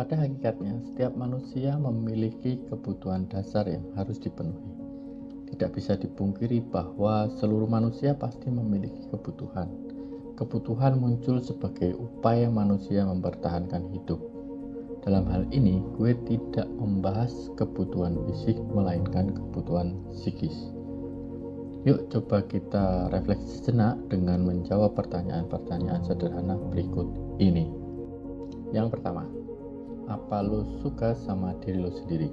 Pada hakikatnya, setiap manusia memiliki kebutuhan dasar yang harus dipenuhi. Tidak bisa dipungkiri bahwa seluruh manusia pasti memiliki kebutuhan. Kebutuhan muncul sebagai upaya manusia mempertahankan hidup. Dalam hal ini, gue tidak membahas kebutuhan fisik, melainkan kebutuhan psikis. Yuk coba kita refleksi sejenak dengan menjawab pertanyaan-pertanyaan sederhana berikut ini. Yang pertama, apa lo suka sama diri lo sendiri?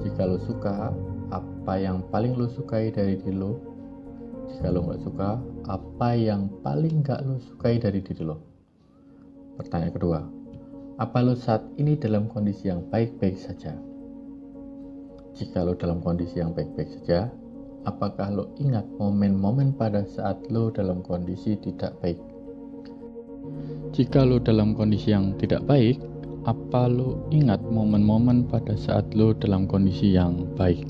Jika lo suka, apa yang paling lo sukai dari diri lo? Jika lo nggak suka, apa yang paling nggak lo sukai dari diri lo? Pertanyaan kedua, apa lo saat ini dalam kondisi yang baik-baik saja? Jika lo dalam kondisi yang baik-baik saja, apakah lo ingat momen-momen pada saat lo dalam kondisi tidak baik? Jika lo dalam kondisi yang tidak baik, apa lo ingat momen-momen pada saat lo dalam kondisi yang baik?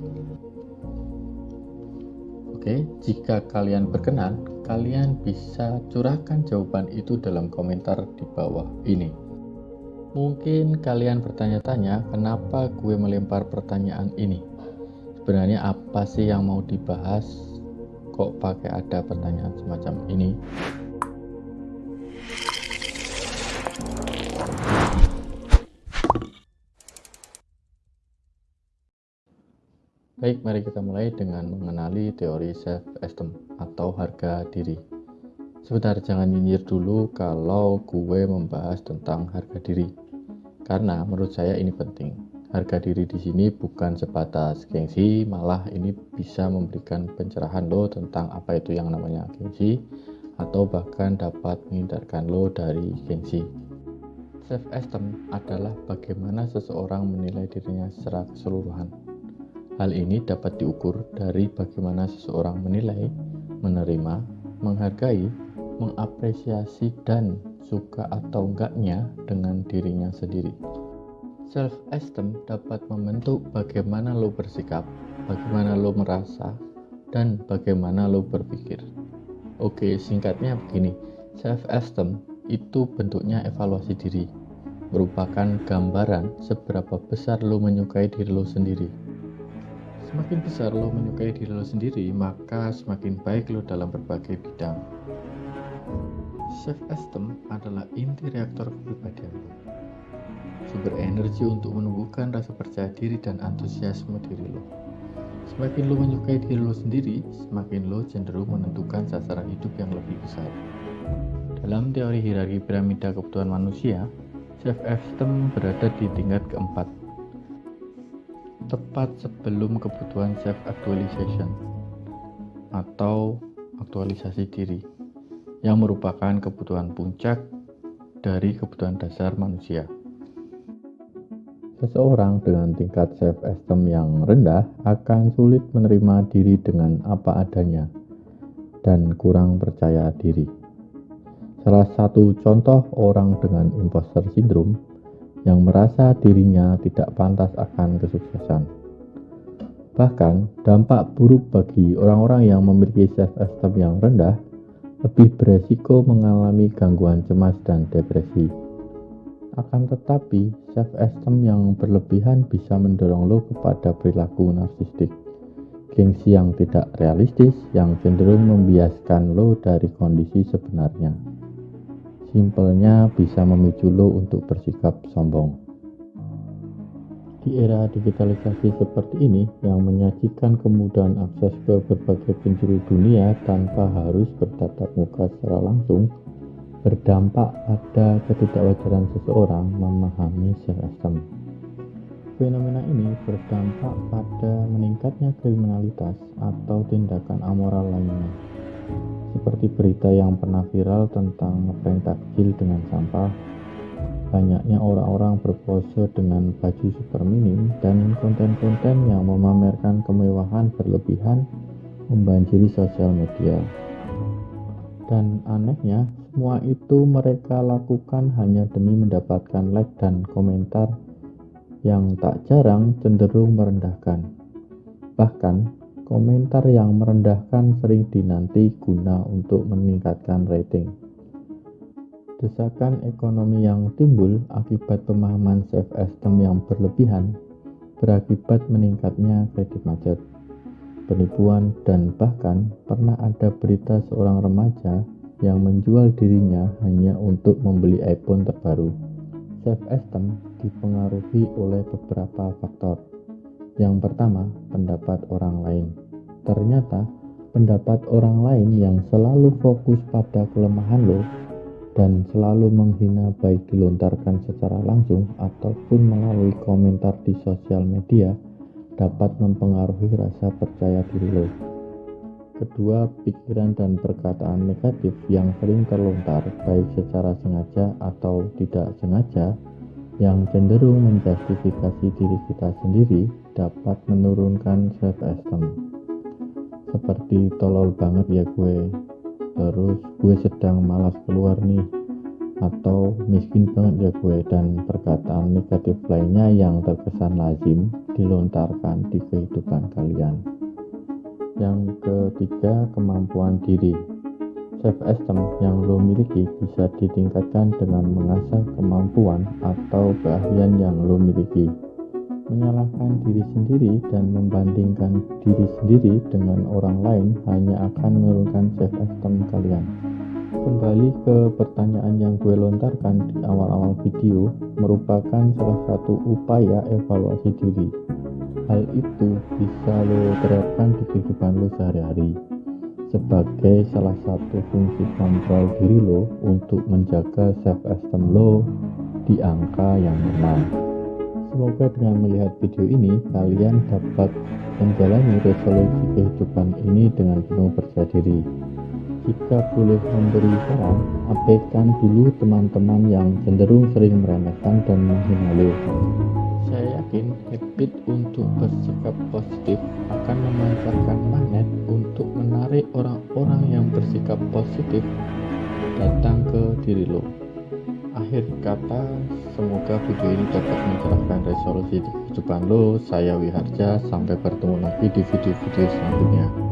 Oke, jika kalian berkenan, kalian bisa curahkan jawaban itu dalam komentar di bawah ini. Mungkin kalian bertanya-tanya, kenapa gue melempar pertanyaan ini? sebenarnya apa sih yang mau dibahas kok pakai ada pertanyaan semacam ini Baik, mari kita mulai dengan mengenali teori self-esteem atau harga diri. Sebentar, jangan nyinyir dulu kalau gue membahas tentang harga diri. Karena menurut saya ini penting harga diri di sini bukan sebatas gengsi, malah ini bisa memberikan pencerahan lo tentang apa itu yang namanya gengsi atau bahkan dapat menghindarkan lo dari gengsi. Self esteem adalah bagaimana seseorang menilai dirinya secara keseluruhan. Hal ini dapat diukur dari bagaimana seseorang menilai, menerima, menghargai, mengapresiasi dan suka atau enggaknya dengan dirinya sendiri. Self-esteem dapat membentuk bagaimana lo bersikap, bagaimana lo merasa, dan bagaimana lo berpikir. Oke, singkatnya begini. Self-esteem itu bentuknya evaluasi diri, merupakan gambaran seberapa besar lo menyukai diri lo sendiri. Semakin besar lo menyukai diri lo sendiri, maka semakin baik lo dalam berbagai bidang. Self-esteem adalah inti reaktor kepribadian lo sumber energi untuk menumbuhkan rasa percaya diri dan antusiasme diri lo. Semakin lo menyukai diri lo sendiri, semakin lo cenderung menentukan sasaran hidup yang lebih besar. Dalam teori hierarki piramida kebutuhan manusia, self-esteem berada di tingkat keempat, tepat sebelum kebutuhan self-actualization atau aktualisasi diri, yang merupakan kebutuhan puncak dari kebutuhan dasar manusia. Seseorang dengan tingkat self-esteem yang rendah akan sulit menerima diri dengan apa adanya dan kurang percaya diri. Salah satu contoh orang dengan imposter syndrome yang merasa dirinya tidak pantas akan kesuksesan. Bahkan, dampak buruk bagi orang-orang yang memiliki self-esteem yang rendah lebih beresiko mengalami gangguan cemas dan depresi akan tetapi, self-esteem yang berlebihan bisa mendorong lo kepada perilaku narsistik. Gengsi yang tidak realistis yang cenderung membiaskan lo dari kondisi sebenarnya. Simpelnya bisa memicu lo untuk bersikap sombong. Di era digitalisasi seperti ini yang menyajikan kemudahan akses ke berbagai penjuru dunia tanpa harus bertatap muka secara langsung, berdampak pada ketidakwajaran seseorang memahami self-esteem. Fenomena ini berdampak pada meningkatnya kriminalitas atau tindakan amoral lainnya, seperti berita yang pernah viral tentang ngeprank takjil dengan sampah, banyaknya orang-orang berpose dengan baju super minim, dan konten-konten yang memamerkan kemewahan berlebihan membanjiri sosial media. Dan anehnya, semua itu mereka lakukan hanya demi mendapatkan like dan komentar yang tak jarang cenderung merendahkan. Bahkan, komentar yang merendahkan sering dinanti guna untuk meningkatkan rating. Desakan ekonomi yang timbul akibat pemahaman self-esteem yang berlebihan berakibat meningkatnya kredit macet, penipuan, dan bahkan pernah ada berita seorang remaja yang menjual dirinya hanya untuk membeli iPhone terbaru. Self-esteem dipengaruhi oleh beberapa faktor. Yang pertama, pendapat orang lain. Ternyata, pendapat orang lain yang selalu fokus pada kelemahan lo dan selalu menghina baik dilontarkan secara langsung ataupun melalui komentar di sosial media dapat mempengaruhi rasa percaya diri lo. Kedua, pikiran dan perkataan negatif yang sering terlontar baik secara sengaja atau tidak sengaja yang cenderung menjustifikasi diri kita sendiri dapat menurunkan self-esteem seperti tolol banget ya gue. Terus gue sedang malas keluar nih. Atau miskin banget ya gue. Dan perkataan negatif lainnya yang terkesan lazim dilontarkan di kehidupan kalian. Yang ketiga kemampuan diri. Self esteem yang lo miliki bisa ditingkatkan dengan mengasah kemampuan atau keahlian yang lo miliki Menyalahkan diri sendiri dan membandingkan diri sendiri dengan orang lain hanya akan menurunkan self-esteem kalian. Kembali ke pertanyaan yang gue lontarkan di awal-awal video, merupakan salah satu upaya evaluasi diri. Hal itu bisa lo terapkan di kehidupan lo sehari-hari sebagai salah satu fungsi kontrol diri lo untuk menjaga self-esteem lo di angka yang normal. Semoga dengan melihat video ini, kalian dapat menjalani resolusi kehidupan ini dengan penuh percaya diri. Jika boleh memberi saran, abaikan dulu teman-teman yang cenderung sering meremehkan dan menghina. Saya yakin habit untuk bersikap positif akan memancarkan magnet untuk menarik orang-orang yang bersikap positif datang ke diri lo akhir kata semoga video ini dapat mencerahkan di kehidupan lo saya Wiharja sampai bertemu lagi di video-video selanjutnya